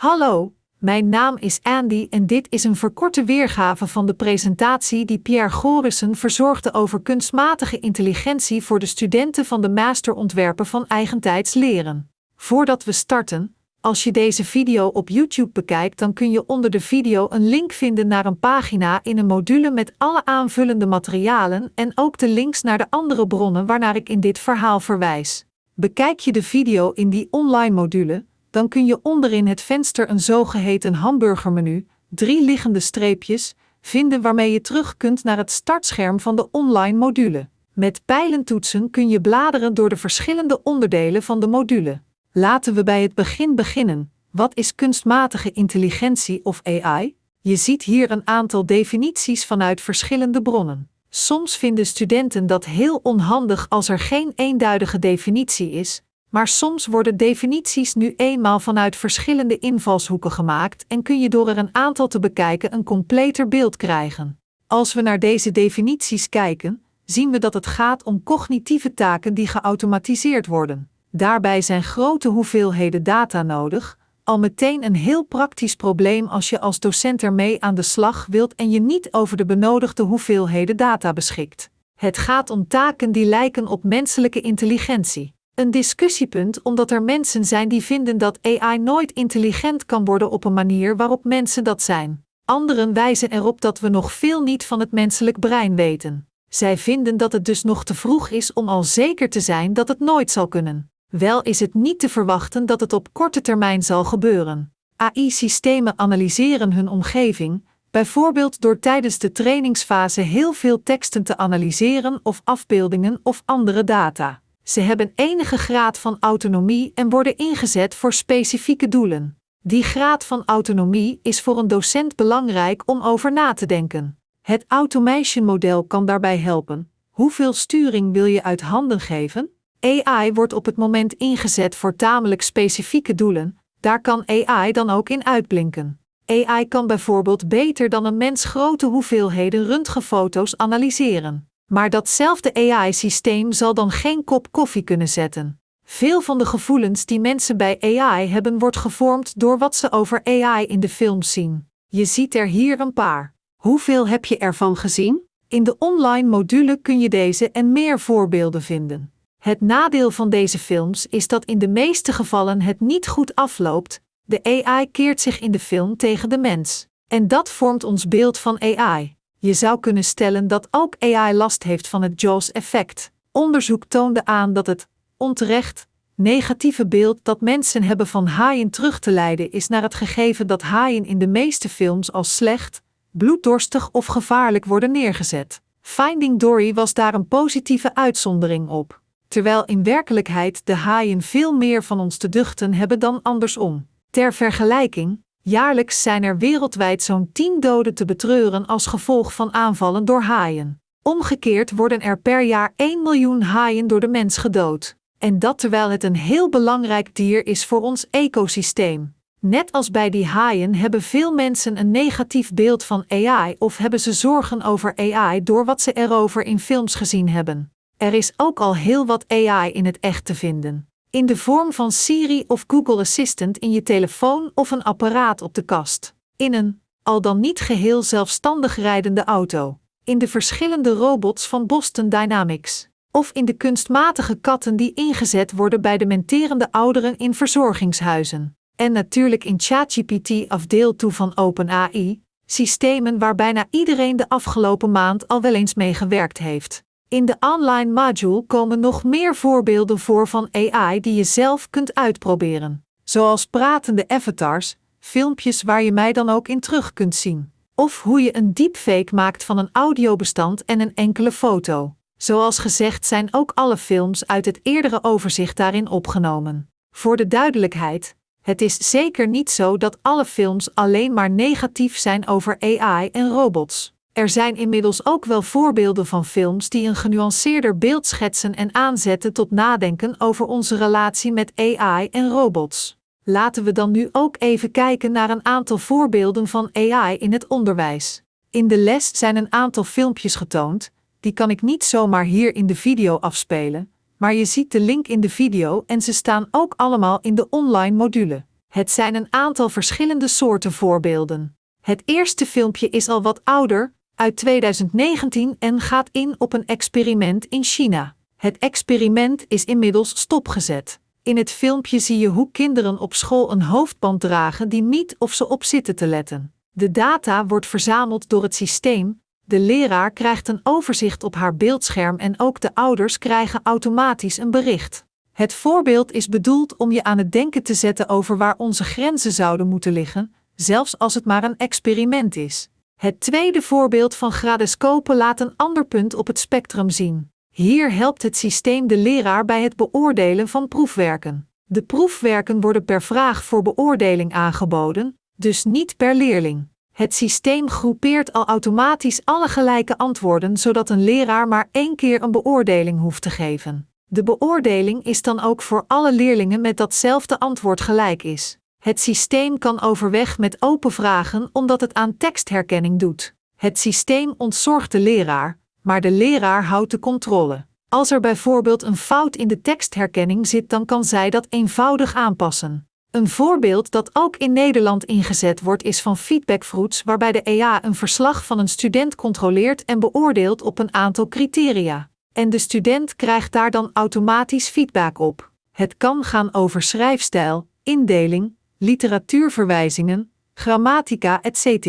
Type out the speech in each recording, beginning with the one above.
Hallo, mijn naam is Andy en dit is een verkorte weergave van de presentatie die Pierre Gorissen verzorgde over kunstmatige intelligentie voor de studenten van de Master Ontwerpen van Eigentijds Leren. Voordat we starten, als je deze video op YouTube bekijkt, dan kun je onder de video een link vinden naar een pagina in een module met alle aanvullende materialen en ook de links naar de andere bronnen waarnaar ik in dit verhaal verwijs. Bekijk je de video in die online module, dan kun je onderin het venster een zogeheten hamburgermenu, drie liggende streepjes, vinden waarmee je terug kunt naar het startscherm van de online module. Met pijlentoetsen kun je bladeren door de verschillende onderdelen van de module. Laten we bij het begin beginnen. Wat is kunstmatige intelligentie of AI? Je ziet hier een aantal definities vanuit verschillende bronnen. Soms vinden studenten dat heel onhandig als er geen eenduidige definitie is, maar soms worden definities nu eenmaal vanuit verschillende invalshoeken gemaakt en kun je door er een aantal te bekijken een completer beeld krijgen. Als we naar deze definities kijken, zien we dat het gaat om cognitieve taken die geautomatiseerd worden. Daarbij zijn grote hoeveelheden data nodig, al meteen een heel praktisch probleem als je als docent ermee aan de slag wilt en je niet over de benodigde hoeveelheden data beschikt. Het gaat om taken die lijken op menselijke intelligentie. Een discussiepunt omdat er mensen zijn die vinden dat AI nooit intelligent kan worden op een manier waarop mensen dat zijn. Anderen wijzen erop dat we nog veel niet van het menselijk brein weten. Zij vinden dat het dus nog te vroeg is om al zeker te zijn dat het nooit zal kunnen. Wel is het niet te verwachten dat het op korte termijn zal gebeuren. AI-systemen analyseren hun omgeving, bijvoorbeeld door tijdens de trainingsfase heel veel teksten te analyseren of afbeeldingen of andere data. Ze hebben enige graad van autonomie en worden ingezet voor specifieke doelen. Die graad van autonomie is voor een docent belangrijk om over na te denken. Het automation model kan daarbij helpen. Hoeveel sturing wil je uit handen geven? AI wordt op het moment ingezet voor tamelijk specifieke doelen, daar kan AI dan ook in uitblinken. AI kan bijvoorbeeld beter dan een mens grote hoeveelheden röntgenfoto's analyseren. Maar datzelfde AI-systeem zal dan geen kop koffie kunnen zetten. Veel van de gevoelens die mensen bij AI hebben, wordt gevormd door wat ze over AI in de films zien. Je ziet er hier een paar. Hoeveel heb je ervan gezien? In de online module kun je deze en meer voorbeelden vinden. Het nadeel van deze films is dat in de meeste gevallen het niet goed afloopt. De AI keert zich in de film tegen de mens. En dat vormt ons beeld van AI. Je zou kunnen stellen dat ook AI last heeft van het Jaws-effect. Onderzoek toonde aan dat het, onterecht, negatieve beeld dat mensen hebben van haaien terug te leiden is naar het gegeven dat haaien in de meeste films als slecht, bloeddorstig of gevaarlijk worden neergezet. Finding Dory was daar een positieve uitzondering op, terwijl in werkelijkheid de haaien veel meer van ons te duchten hebben dan andersom. Ter vergelijking, Jaarlijks zijn er wereldwijd zo'n 10 doden te betreuren als gevolg van aanvallen door haaien. Omgekeerd worden er per jaar 1 miljoen haaien door de mens gedood. En dat terwijl het een heel belangrijk dier is voor ons ecosysteem. Net als bij die haaien hebben veel mensen een negatief beeld van AI of hebben ze zorgen over AI door wat ze erover in films gezien hebben. Er is ook al heel wat AI in het echt te vinden in de vorm van Siri of Google Assistant in je telefoon of een apparaat op de kast, in een, al dan niet geheel zelfstandig rijdende auto, in de verschillende robots van Boston Dynamics, of in de kunstmatige katten die ingezet worden bij de menterende ouderen in verzorgingshuizen, en natuurlijk in ChatGPT of deel toe van OpenAI, systemen waar bijna iedereen de afgelopen maand al wel eens mee gewerkt heeft. In de online module komen nog meer voorbeelden voor van AI die je zelf kunt uitproberen, zoals pratende avatars, filmpjes waar je mij dan ook in terug kunt zien, of hoe je een deepfake maakt van een audiobestand en een enkele foto. Zoals gezegd zijn ook alle films uit het eerdere overzicht daarin opgenomen. Voor de duidelijkheid, het is zeker niet zo dat alle films alleen maar negatief zijn over AI en robots. Er zijn inmiddels ook wel voorbeelden van films die een genuanceerder beeld schetsen en aanzetten tot nadenken over onze relatie met AI en robots. Laten we dan nu ook even kijken naar een aantal voorbeelden van AI in het onderwijs. In de les zijn een aantal filmpjes getoond, die kan ik niet zomaar hier in de video afspelen, maar je ziet de link in de video en ze staan ook allemaal in de online module. Het zijn een aantal verschillende soorten voorbeelden. Het eerste filmpje is al wat ouder, uit 2019 en gaat in op een experiment in China. Het experiment is inmiddels stopgezet. In het filmpje zie je hoe kinderen op school een hoofdband dragen die niet of ze op zitten te letten. De data wordt verzameld door het systeem, de leraar krijgt een overzicht op haar beeldscherm en ook de ouders krijgen automatisch een bericht. Het voorbeeld is bedoeld om je aan het denken te zetten over waar onze grenzen zouden moeten liggen, zelfs als het maar een experiment is. Het tweede voorbeeld van gradescopen laat een ander punt op het spectrum zien. Hier helpt het systeem de leraar bij het beoordelen van proefwerken. De proefwerken worden per vraag voor beoordeling aangeboden, dus niet per leerling. Het systeem groepeert al automatisch alle gelijke antwoorden, zodat een leraar maar één keer een beoordeling hoeft te geven. De beoordeling is dan ook voor alle leerlingen met datzelfde antwoord gelijk is. Het systeem kan overweg met open vragen omdat het aan tekstherkenning doet. Het systeem ontzorgt de leraar, maar de leraar houdt de controle. Als er bijvoorbeeld een fout in de tekstherkenning zit, dan kan zij dat eenvoudig aanpassen. Een voorbeeld dat ook in Nederland ingezet wordt is van Feedbackfruits, waarbij de EA een verslag van een student controleert en beoordeelt op een aantal criteria. En de student krijgt daar dan automatisch feedback op. Het kan gaan over schrijfstijl, indeling, literatuurverwijzingen, grammatica, etc.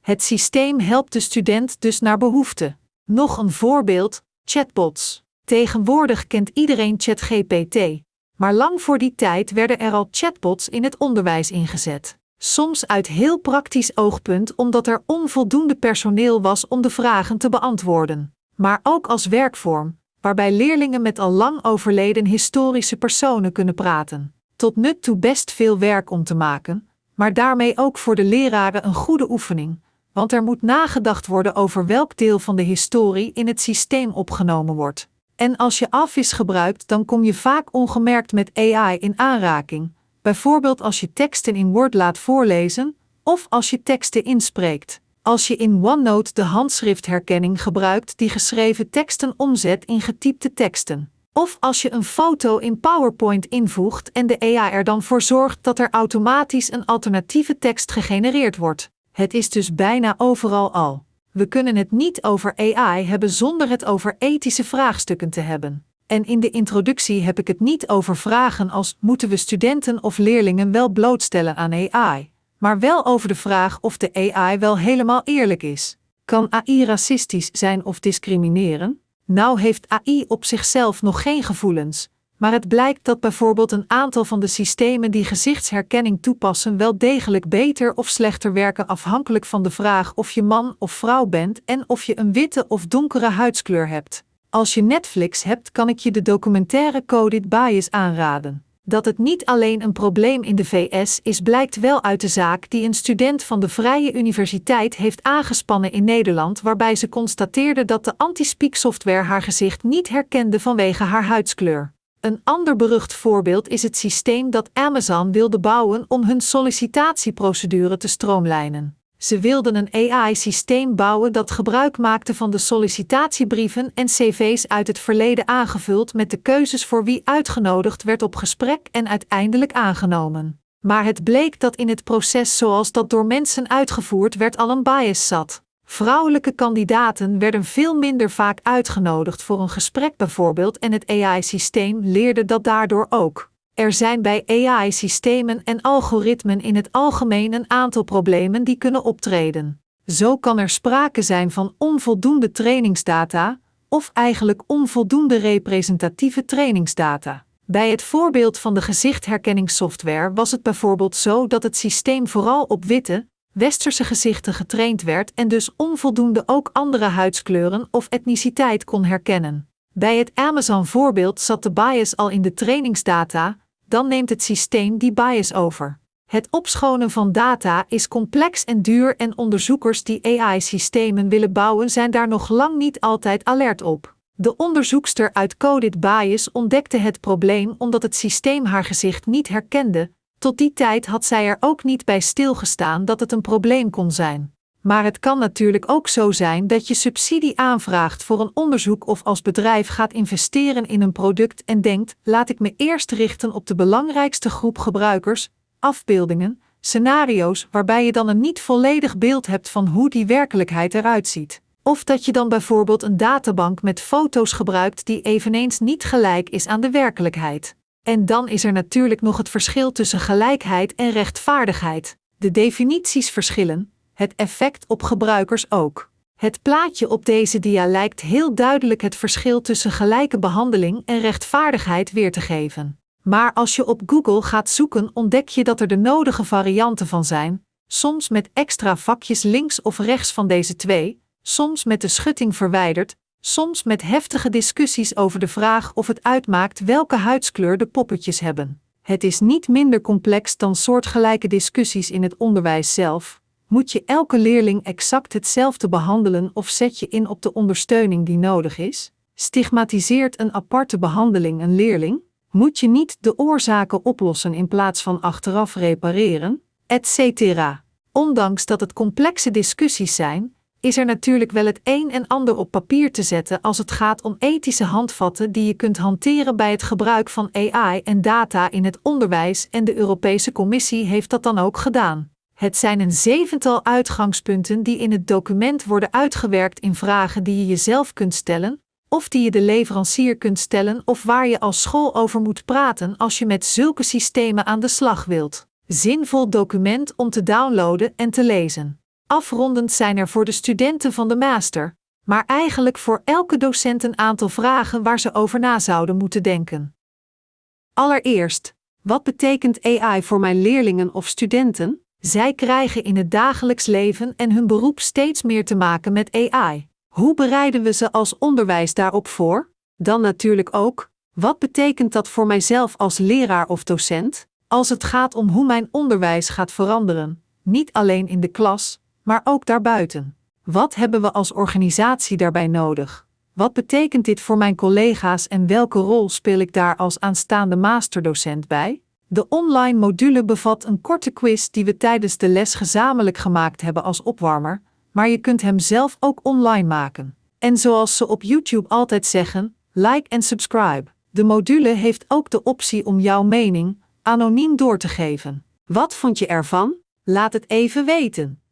Het systeem helpt de student dus naar behoefte. Nog een voorbeeld: chatbots. Tegenwoordig kent iedereen ChatGPT, maar lang voor die tijd werden er al chatbots in het onderwijs ingezet. Soms uit heel praktisch oogpunt omdat er onvoldoende personeel was om de vragen te beantwoorden, maar ook als werkvorm, waarbij leerlingen met al lang overleden historische personen kunnen praten. Tot nut toe best veel werk om te maken, maar daarmee ook voor de leraren een goede oefening, want er moet nagedacht worden over welk deel van de historie in het systeem opgenomen wordt. En als je Office gebruikt, dan kom je vaak ongemerkt met AI in aanraking, bijvoorbeeld als je teksten in Word laat voorlezen of als je teksten inspreekt. Als je in OneNote de handschriftherkenning gebruikt die geschreven teksten omzet in getypte teksten. Of als je een foto in PowerPoint invoegt en de AI er dan voor zorgt dat er automatisch een alternatieve tekst gegenereerd wordt. Het is dus bijna overal al. We kunnen het niet over AI hebben zonder het over ethische vraagstukken te hebben. En in de introductie heb ik het niet over vragen als moeten we studenten of leerlingen wel blootstellen aan AI, maar wel over de vraag of de AI wel helemaal eerlijk is. Kan AI racistisch zijn of discrimineren? Nou heeft AI op zichzelf nog geen gevoelens, maar het blijkt dat bijvoorbeeld een aantal van de systemen die gezichtsherkenning toepassen wel degelijk beter of slechter werken afhankelijk van de vraag of je man of vrouw bent en of je een witte of donkere huidskleur hebt. Als je Netflix hebt, kan ik je de documentaire Coded Bias aanraden. Dat het niet alleen een probleem in de VS is, blijkt wel uit de zaak die een student van de Vrije Universiteit heeft aangespannen in Nederland, waarbij ze constateerde dat de anti-speak software haar gezicht niet herkende vanwege haar huidskleur. Een ander berucht voorbeeld is het systeem dat Amazon wilde bouwen om hun sollicitatieprocedure te stroomlijnen. Ze wilden een AI-systeem bouwen dat gebruik maakte van de sollicitatiebrieven en cv's uit het verleden aangevuld met de keuzes voor wie uitgenodigd werd op gesprek en uiteindelijk aangenomen. Maar het bleek dat in het proces zoals dat door mensen uitgevoerd werd al een bias zat. Vrouwelijke kandidaten werden veel minder vaak uitgenodigd voor een gesprek bijvoorbeeld en het AI-systeem leerde dat daardoor ook. Er zijn bij AI-systemen en algoritmen in het algemeen een aantal problemen die kunnen optreden. Zo kan er sprake zijn van onvoldoende trainingsdata, of eigenlijk onvoldoende representatieve trainingsdata. Bij het voorbeeld van de gezichtherkenningssoftware was het bijvoorbeeld zo dat het systeem vooral op witte, westerse gezichten getraind werd en dus onvoldoende ook andere huidskleuren of etniciteit kon herkennen. Bij het Amazon-voorbeeld zat de bias al in de trainingsdata, dan neemt het systeem die bias over. Het opschonen van data is complex en duur en onderzoekers die AI-systemen willen bouwen zijn daar nog lang niet altijd alert op. De onderzoekster uit Coded Bias ontdekte het probleem omdat het systeem haar gezicht niet herkende, tot die tijd had zij er ook niet bij stilgestaan dat het een probleem kon zijn. Maar het kan natuurlijk ook zo zijn dat je subsidie aanvraagt voor een onderzoek of als bedrijf gaat investeren in een product en denkt: laat ik me eerst richten op de belangrijkste groep gebruikers, afbeeldingen, scenario's waarbij je dan een niet volledig beeld hebt van hoe die werkelijkheid eruit ziet. Of dat je dan bijvoorbeeld een databank met foto's gebruikt die eveneens niet gelijk is aan de werkelijkheid. En dan is er natuurlijk nog het verschil tussen gelijkheid en rechtvaardigheid. De definities verschillen, het effect op gebruikers ook. Het plaatje op deze dia lijkt heel duidelijk het verschil tussen gelijke behandeling en rechtvaardigheid weer te geven. Maar als je op Google gaat zoeken, ontdek je dat er de nodige varianten van zijn, soms met extra vakjes links of rechts van deze twee, soms met de schutting verwijderd, soms met heftige discussies over de vraag of het uitmaakt welke huidskleur de poppetjes hebben. Het is niet minder complex dan soortgelijke discussies in het onderwijs zelf. Moet je elke leerling exact hetzelfde behandelen of zet je in op de ondersteuning die nodig is? Stigmatiseert een aparte behandeling een leerling? Moet je niet de oorzaken oplossen in plaats van achteraf repareren? Etc. Ondanks dat het complexe discussies zijn, is er natuurlijk wel het een en ander op papier te zetten als het gaat om ethische handvatten die je kunt hanteren bij het gebruik van AI en data in het onderwijs en de Europese Commissie heeft dat dan ook gedaan. Het zijn een zevental uitgangspunten die in het document worden uitgewerkt in vragen die je jezelf kunt stellen, of die je de leverancier kunt stellen of waar je als school over moet praten als je met zulke systemen aan de slag wilt. Zinvol document om te downloaden en te lezen. Afrondend zijn er voor de studenten van de master, maar eigenlijk voor elke docent een aantal vragen waar ze over na zouden moeten denken. Allereerst, wat betekent AI voor mijn leerlingen of studenten? Zij krijgen in het dagelijks leven en hun beroep steeds meer te maken met AI. Hoe bereiden we ze als onderwijs daarop voor? Dan natuurlijk ook, wat betekent dat voor mijzelf als leraar of docent, als het gaat om hoe mijn onderwijs gaat veranderen, niet alleen in de klas, maar ook daarbuiten? Wat hebben we als organisatie daarbij nodig? Wat betekent dit voor mijn collega's en welke rol speel ik daar als aanstaande masterdocent bij? De online module bevat een korte quiz die we tijdens de les gezamenlijk gemaakt hebben als opwarmer, maar je kunt hem zelf ook online maken. En zoals ze op YouTube altijd zeggen, like en subscribe. De module heeft ook de optie om jouw mening anoniem door te geven. Wat vond je ervan? Laat het even weten.